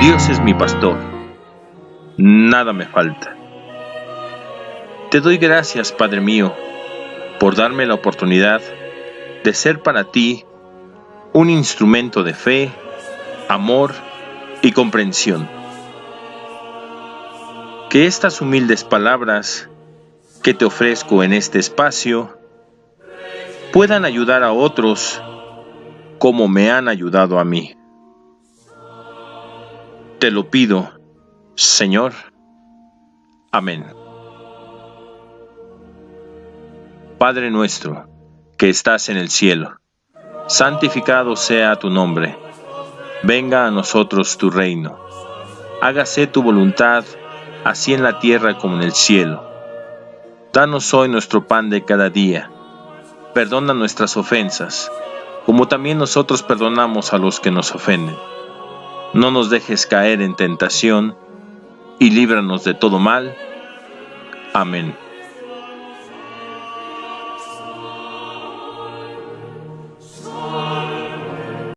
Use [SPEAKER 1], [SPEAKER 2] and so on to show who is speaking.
[SPEAKER 1] Dios es mi pastor, nada me falta. Te doy gracias, Padre mío, por darme la oportunidad de ser para ti un instrumento de fe, amor y comprensión. Que estas humildes palabras que te ofrezco en este espacio puedan ayudar a otros como me han ayudado a mí. Te lo pido, Señor. Amén. Padre nuestro, que estás en el cielo, santificado sea tu nombre. Venga a nosotros tu reino. Hágase tu voluntad, así en la tierra como en el cielo. Danos hoy nuestro pan de cada día. Perdona nuestras ofensas, como también nosotros perdonamos a los que nos ofenden no nos dejes caer en tentación, y líbranos de todo mal. Amén.